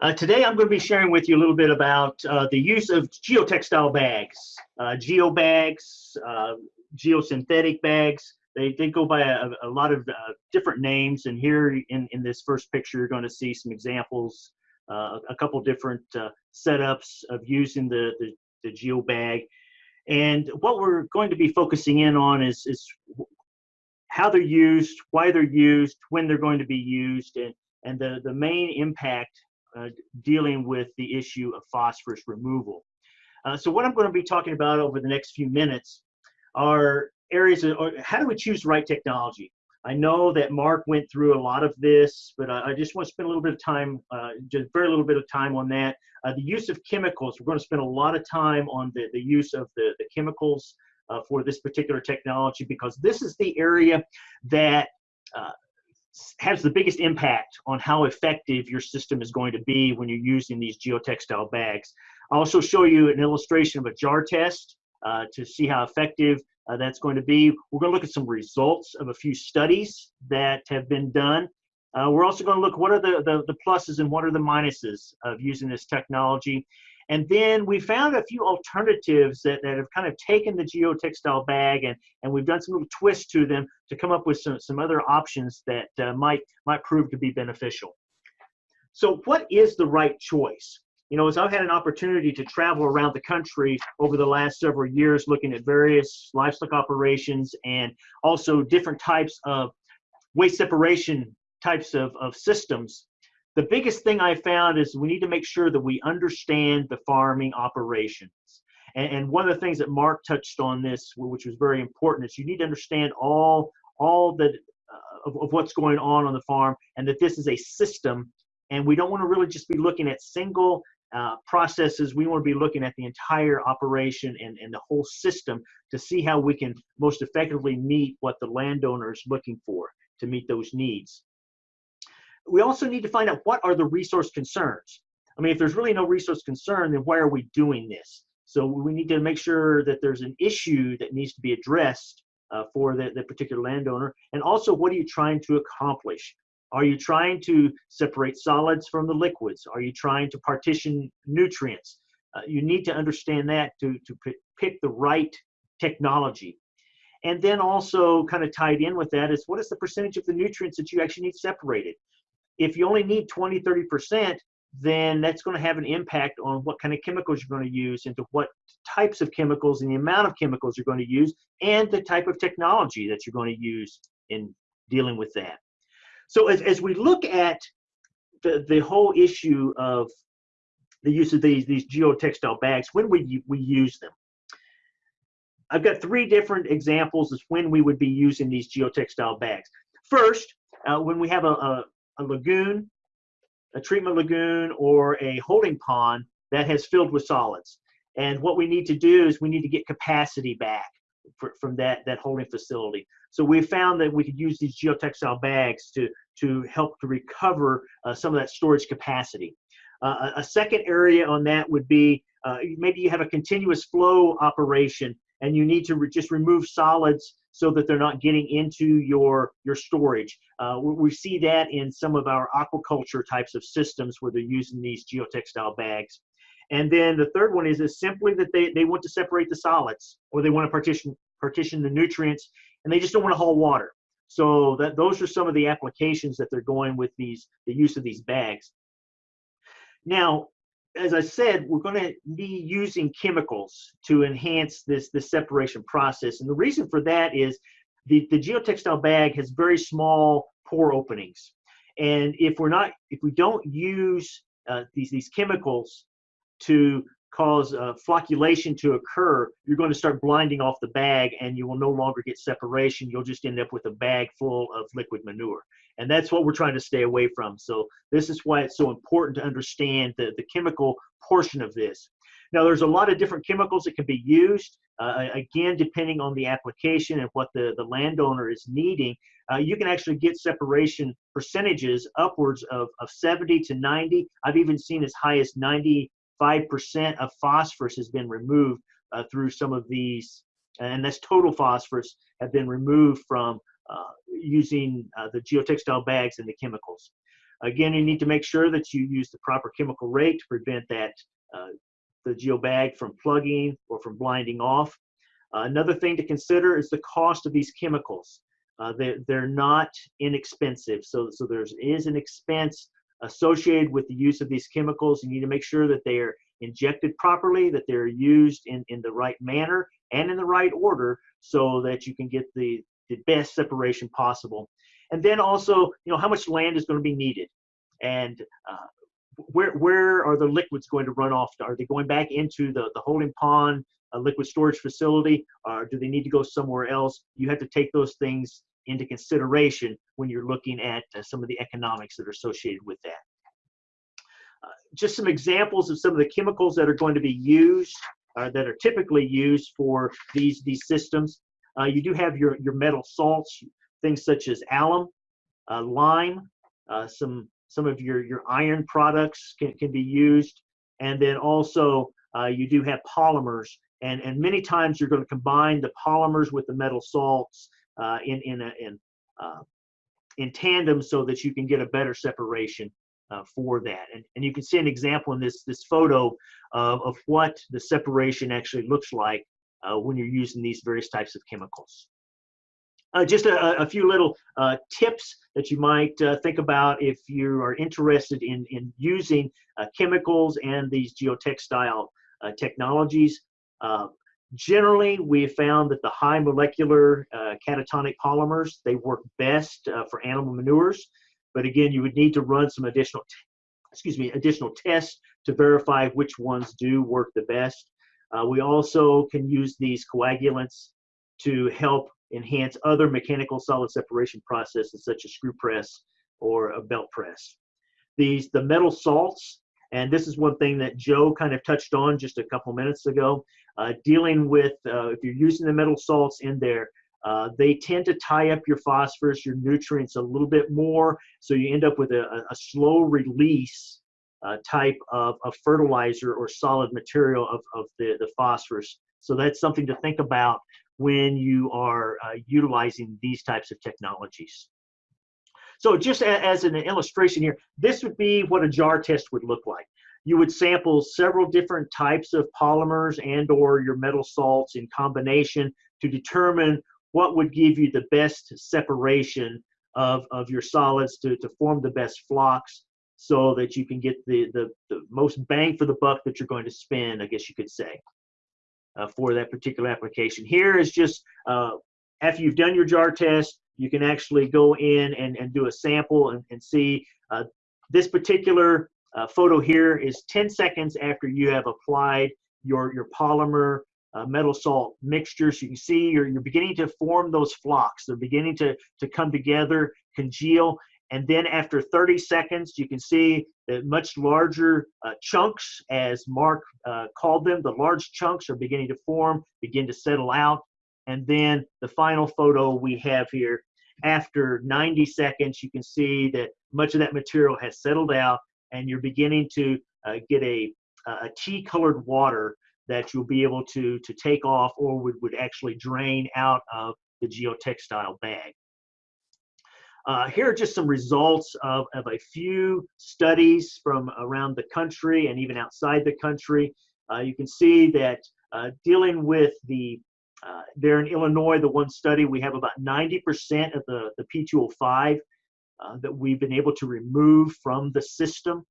Uh, today I'm going to be sharing with you a little bit about uh, the use of geotextile bags, uh, geo bags, uh, geosynthetic bags. They, they go by a, a lot of uh, different names and here in, in this first picture you're going to see some examples, uh, a couple different setups of using the, the, the geo bag. And what we're going to be focusing in on is, is how they're used, why they're used, when they're going to be used, and, and the, the main impact dealing with the issue of phosphorus removal. Uh, so what I'm going to be talking about over the next few minutes are areas of how do we choose the right technology. I know that Mark went through a lot of this, but I, I just want to spend a little bit of time, uh, just very little bit of time on that. Uh, the use of chemicals, we're going to spend a lot of time on the, the use of the, the chemicals uh, for this particular technology because this is the area that uh, has the biggest impact on how effective your system is going to be when you're using these geotextile bags. I'll also show you an illustration of a jar test uh, to see how effective uh, that's going to be. We're going to look at some results of a few studies that have been done. Uh, we're also going to look what are the, the, the pluses and what are the minuses of using this technology. And then we found a few alternatives that, that have kind of taken the geotextile bag and, and we've done some little twists to them to come up with some, some other options that uh, might, might prove to be beneficial. So what is the right choice? You know, as I've had an opportunity to travel around the country over the last several years looking at various livestock operations and also different types of waste separation types of, of systems, the biggest thing I found is we need to make sure that we understand the farming operations. And, and one of the things that Mark touched on this, which was very important, is you need to understand all all that uh, of, of what's going on on the farm, and that this is a system. And we don't want to really just be looking at single uh, processes. We want to be looking at the entire operation and, and the whole system to see how we can most effectively meet what the landowner is looking for to meet those needs we also need to find out what are the resource concerns. I mean, if there's really no resource concern, then why are we doing this? So we need to make sure that there's an issue that needs to be addressed uh, for the, the particular landowner. And also, what are you trying to accomplish? Are you trying to separate solids from the liquids? Are you trying to partition nutrients? Uh, you need to understand that to, to pick the right technology. And then also kind of tied in with that is what is the percentage of the nutrients that you actually need separated? If you only need 20, 30%, then that's going to have an impact on what kind of chemicals you're going to use into what types of chemicals and the amount of chemicals you're going to use and the type of technology that you're going to use in dealing with that. So as, as we look at the, the whole issue of the use of these, these geotextile bags, when we, we use them, I've got three different examples of when we would be using these geotextile bags. First, uh, when we have a, a, a lagoon, a treatment lagoon, or a holding pond that has filled with solids. And what we need to do is we need to get capacity back for, from that, that holding facility. So we found that we could use these geotextile bags to, to help to recover uh, some of that storage capacity. Uh, a second area on that would be uh, maybe you have a continuous flow operation and you need to re just remove solids so that they're not getting into your your storage. Uh, we, we, see that in some of our aquaculture types of systems where they're using these geotextile bags. And then the third one is, is simply that they, they want to separate the solids or they want to partition partition the nutrients and they just don't want to haul water. So that those are some of the applications that they're going with these the use of these bags. Now, as I said, we're going to be using chemicals to enhance this, this separation process. And the reason for that is the, the geotextile bag has very small pore openings. And if we're not, if we don't use uh, these, these chemicals to cause uh, flocculation to occur, you're going to start blinding off the bag and you will no longer get separation. You'll just end up with a bag full of liquid manure. And that's what we're trying to stay away from. So this is why it's so important to understand the, the chemical portion of this. Now, there's a lot of different chemicals that can be used. Uh, again, depending on the application and what the, the landowner is needing, uh, you can actually get separation percentages upwards of, of 70 to 90. I've even seen as high as 95% of phosphorus has been removed uh, through some of these, and that's total phosphorus have been removed from uh, using uh, the geotextile bags and the chemicals. Again, you need to make sure that you use the proper chemical rate to prevent that uh, the geobag from plugging or from blinding off. Another thing to consider is the cost of these chemicals. Uh, they're, they're not inexpensive, so, so there is an expense associated with the use of these chemicals. You need to make sure that they are injected properly, that they're used in, in the right manner and in the right order so that you can get the, the best separation possible. And then also, you know, how much land is going to be needed and uh, where, where are the liquids going to run off? Are they going back into the, the holding pond, a liquid storage facility, or do they need to go somewhere else? You have to take those things into consideration when you're looking at uh, some of the economics that are associated with that. Uh, just some examples of some of the chemicals that are going to be used, uh, that are typically used for these, these systems. Uh, you do have your, your metal salts, things such as alum, uh, lime, uh, some, some of your, your iron products can, can be used. And then also you do have polymers and, and many times you're going to combine the polymers with the metal salts uh, in in a, in uh, in tandem so that you can get a better separation uh, for that. And, and you can see an example in this this photo of, of what the separation actually looks like uh, when you're using these various types of chemicals. Uh, just a, a, few little uh, tips that you might think about if you are interested in, in using chemicals and these geotextile technologies. Uh, Generally, we have found that the high molecular uh, cationic polymers, they work best uh, for animal manures. But again, you would need to run some additional, excuse me, additional tests to verify which ones do work the best. Uh, we also can use these coagulants to help enhance other mechanical solid separation processes such as screw press or a belt press. These, the metal salts, and this is one thing that Joe kind of touched on just a couple minutes ago uh, dealing with, uh, if you're using the metal salts in there, uh, they tend to tie up your phosphorus, your nutrients a little bit more, so you end up with a, a slow release uh, type of, of fertilizer or solid material of, of the, the phosphorus. So that's something to think about when you are uh, utilizing these types of technologies. So just as an illustration here, this would be what a jar test would look like you would sample several different types of polymers and or your metal salts in combination to determine what would give you the best separation of, of your solids to, to form the best flocs so that you can get the, the, the most bang for the buck that you're going to spend, I guess you could say, uh, for that particular application. Here is just, uh, after you've done your jar test, you can actually go in and, and do a sample and, and see uh, this particular uh, photo here is 10 seconds after you have applied your, your polymer uh, metal salt mixture. So you can see you're, you're beginning to form those flocs. They're beginning to, to come together, congeal. And then after 30 seconds, you can see the much larger uh, chunks, as Mark uh, called them, the large chunks are beginning to form, begin to settle out. And then the final photo we have here, after 90 seconds, you can see that much of that material has settled out and you're beginning to uh, get a, a tea colored water that you'll be able to, to take off or would, would actually drain out of the geotextile bag. Uh, here are just some results of, of a few studies from around the country and even outside the country. Uh, you can see that uh, dealing with the, uh, there in Illinois, the one study, we have about 90% of the, the P2O5 uh, that we've been able to remove from the system.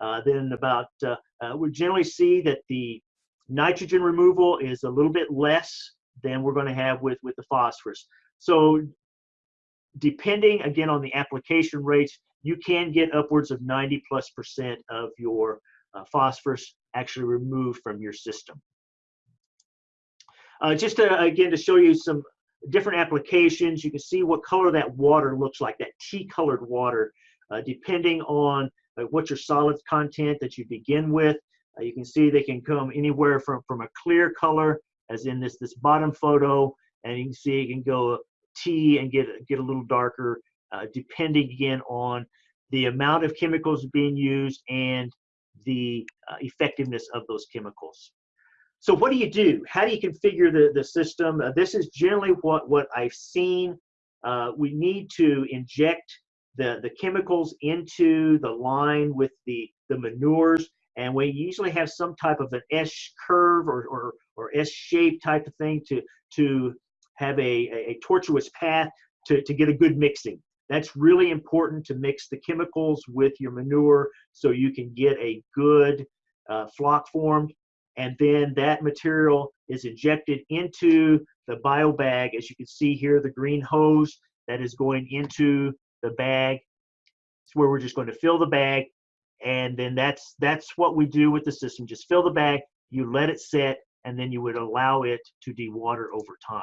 Uh, then about, uh, we generally see that the nitrogen removal is a little bit less than we're going to have with, with the phosphorus. So depending again on the application rates, you can get upwards of 90 plus percent of your uh, phosphorus actually removed from your system. Uh, just to, again to show you some different applications. You can see what color that water looks like, that tea colored water, uh, depending on uh, what your solids content that you begin with. Uh, you can see they can come anywhere from, from a clear color, as in this, this bottom photo, and you can see it can go tea and get, get a little darker, uh, depending again on the amount of chemicals being used and the uh, effectiveness of those chemicals. So what do you do? How do you configure the, the system? Uh, this is generally what, what I've seen. Uh, we need to inject the, the chemicals into the line with the, the manures. And we usually have some type of an S curve or, or, or S shape type of thing to, to have a, a, tortuous path to, to get a good mixing. That's really important to mix the chemicals with your manure so you can get a good uh, floc formed. And then that material is injected into the bio bag. As you can see here, the green hose that is going into the bag. It's where we're just going to fill the bag. And then that's that's what we do with the system. Just fill the bag, you let it set, and then you would allow it to dewater over time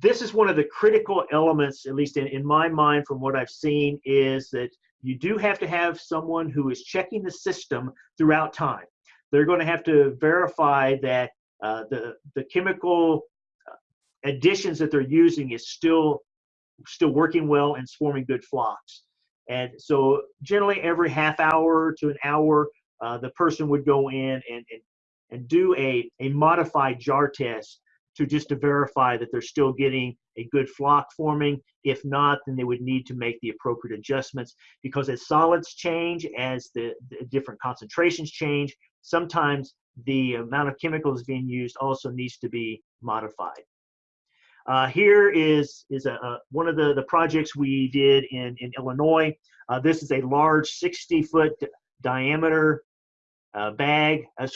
this is one of the critical elements, at least in, in my mind, from what I've seen, is that you do have to have someone who is checking the system throughout time. They're going to have to verify that uh, the the chemical uh, additions that they're using is still still working well and swarming good flocs. And so generally every half hour to an hour, uh, the person would go in and, and, and do a, a modified jar test to just to verify that they're still getting a good floc forming. If not, then they would need to make the appropriate adjustments because as solids change, as the, the different concentrations change, sometimes the amount of chemicals being used also needs to be modified. Uh, here is, is a, a, one of the, the projects we did in, in Illinois. Uh, this is a large 60 foot diameter uh, bag, uh,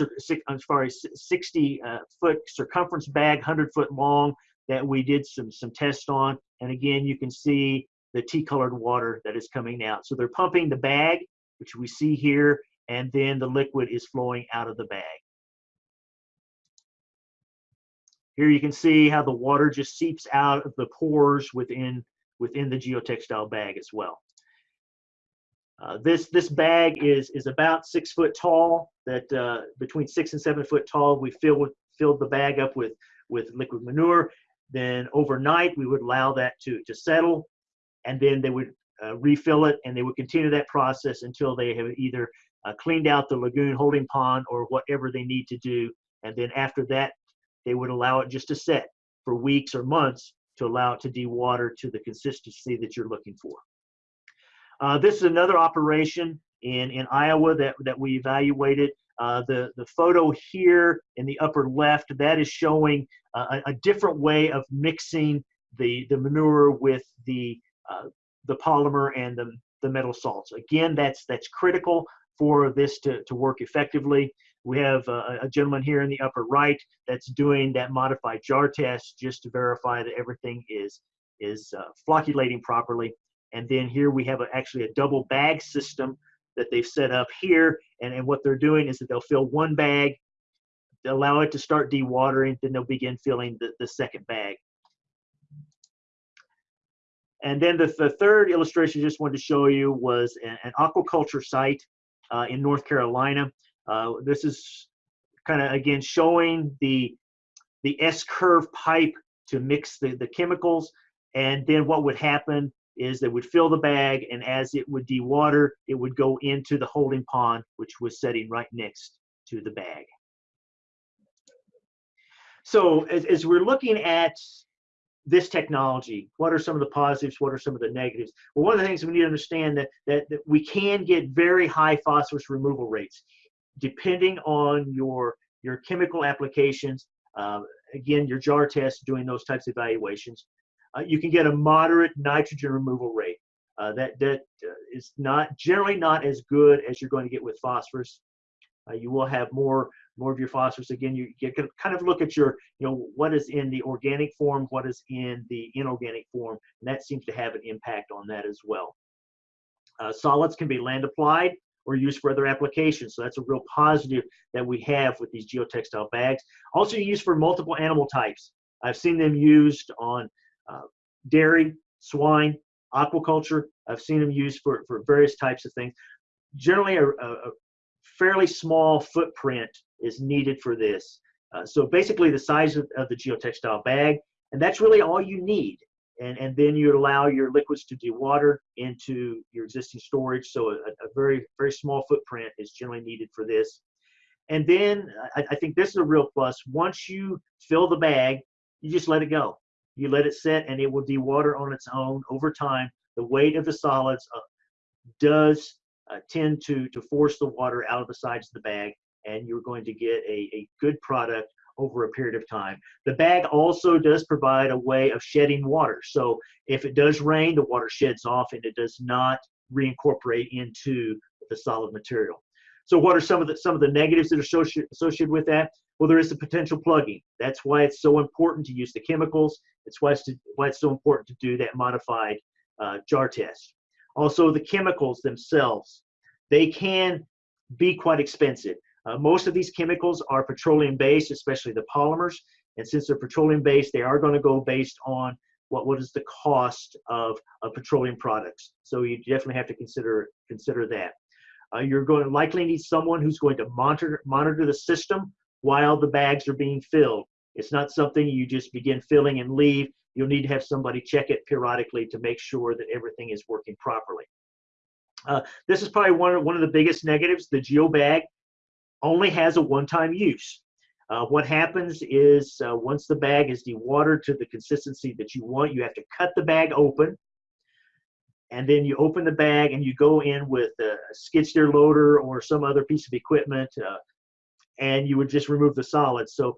as far as 60 uh, foot circumference bag, 100 foot long that we did some, some tests on. And again, you can see the tea colored water that is coming out. So they're pumping the bag, which we see here, and then the liquid is flowing out of the bag. Here you can see how the water just seeps out of the pores within, within the geotextile bag as well. Uh, this this bag is is about six foot tall. That uh, between six and seven foot tall. We fill with filled the bag up with with liquid manure. Then overnight we would allow that to to settle, and then they would uh, refill it, and they would continue that process until they have either uh, cleaned out the lagoon holding pond or whatever they need to do. And then after that, they would allow it just to set for weeks or months to allow it to dewater to the consistency that you're looking for. Uh, this is another operation in, in Iowa that, that we evaluated. Uh, the, the photo here in the upper left, that is showing uh, a, a, different way of mixing the, the manure with the, uh, the polymer and the, the metal salts. Again, that's, that's critical for this to, to work effectively. We have a, a, gentleman here in the upper right that's doing that modified jar test just to verify that everything is, is uh, flocculating properly. And then here we have a, actually a double bag system that they've set up here. And, and what they're doing is that they'll fill one bag, allow it to start dewatering, then they'll begin filling the, the second bag. And then the, the third illustration I just wanted to show you was an, an aquaculture site uh, in North Carolina. Uh, this is kind of, again, showing the, the S-curve pipe to mix the, the chemicals. And then what would happen is they would fill the bag and as it would dewater, it would go into the holding pond, which was setting right next to the bag. So as, as we're looking at this technology, what are some of the positives, what are some of the negatives? Well, one of the things we need to understand that, that, that we can get very high phosphorus removal rates depending on your, your chemical applications. Uh, again, your jar test, doing those types of evaluations you can get a moderate nitrogen removal rate. Uh, that that uh, is not generally not as good as you're going to get with phosphorus. Uh, you will have more more of your phosphorus. Again, you, you kind of look at your you know what is in the organic form, what is in the inorganic form, and that seems to have an impact on that as well. Uh, solids can be land applied or used for other applications. So that's a real positive that we have with these geotextile bags. Also used for multiple animal types. I've seen them used on uh, dairy, swine, aquaculture. I've seen them used for, for various types of things. Generally, a, a fairly small footprint is needed for this. Uh, so basically the size of, of, the geotextile bag, and that's really all you need. And, and then you allow your liquids to dewater into your existing storage. So a, a very, very small footprint is generally needed for this. And then I, I think this is a real plus. Once you fill the bag, you just let it go you let it set and it will dewater on its own over time. The weight of the solids uh, does uh, tend to, to force the water out of the sides of the bag and you're going to get a, a good product over a period of time. The bag also does provide a way of shedding water. So if it does rain, the water sheds off and it does not reincorporate into the solid material. So what are some of the some of the negatives that are associated associated with that? Well, there is the potential plugging. That's why it's so important to use the chemicals. It's why it's, to, why it's so important to do that modified uh, jar test. Also, the chemicals themselves, they can be quite expensive. Uh, most of these chemicals are petroleum based, especially the polymers. And since they're petroleum based, they are going to go based on what, what is the cost of, of petroleum products. So you definitely have to consider, consider that. Uh, you're going to likely need someone who's going to monitor, monitor the system while the bags are being filled. It's not something you just begin filling and leave. You'll need to have somebody check it periodically to make sure that everything is working properly. Uh, this is probably one of, one of the biggest negatives. The GeoBag only has a one-time use. Uh, what happens is uh, once the bag is dewatered to the consistency that you want, you have to cut the bag open. And then you open the bag and you go in with a skid steer loader or some other piece of equipment uh, and you would just remove the solids. So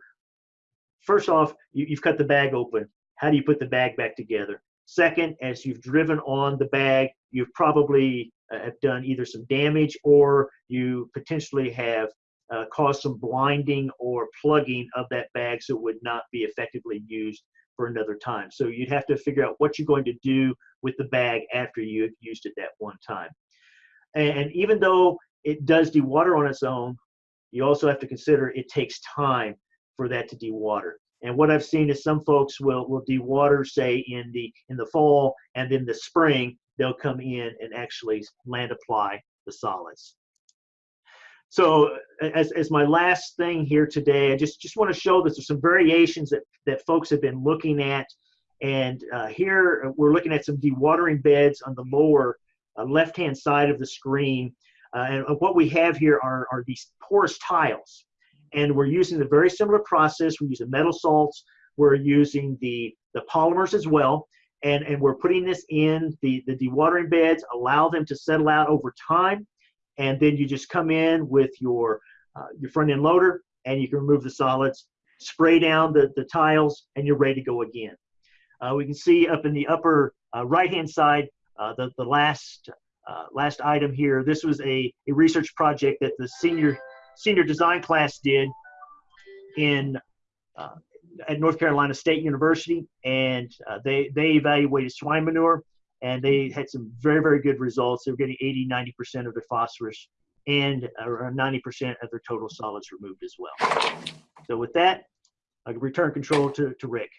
first off, you, you've cut the bag open. How do you put the bag back together? Second, as you've driven on the bag, you've probably uh, have done either some damage or you potentially have uh, cause some blinding or plugging of that bag so it would not be effectively used for another time. So you'd have to figure out what you're going to do with the bag after you have used it that one time. And even though it does dewater on its own, you also have to consider it takes time for that to dewater. And what I've seen is some folks will will dewater, say in the in the fall, and then the spring they'll come in and actually land apply the solids. So as, as my last thing here today, I just, just want to show that there's some variations that, that folks have been looking at. And uh, here we're looking at some dewatering beds on the lower uh, left-hand side of the screen. Uh, and what we have here are, are these porous tiles. And we're using a very similar process. We're using metal salts. We're using the, the polymers as well. And, and we're putting this in the, the dewatering beds, allow them to settle out over time and then you just come in with your uh, your front end loader and you can remove the solids spray down the, the tiles and you're ready to go again uh, we can see up in the upper uh, right hand side uh, the, the last uh, last item here this was a, a research project that the senior senior design class did in uh, at North Carolina State University and they they evaluated swine manure and they had some very, very good results. They were getting 80, 90% of their phosphorus and around 90% of their total solids removed as well. So with that, I return control to, to Rick.